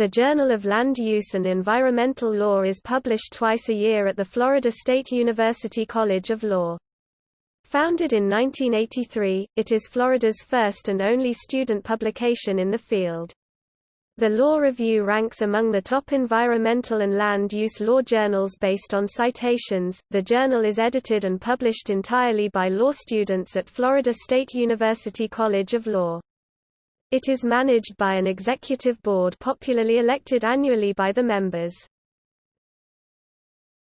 The Journal of Land Use and Environmental Law is published twice a year at the Florida State University College of Law. Founded in 1983, it is Florida's first and only student publication in the field. The Law Review ranks among the top environmental and land use law journals based on citations. The journal is edited and published entirely by law students at Florida State University College of Law. It is managed by an executive board popularly elected annually by the members.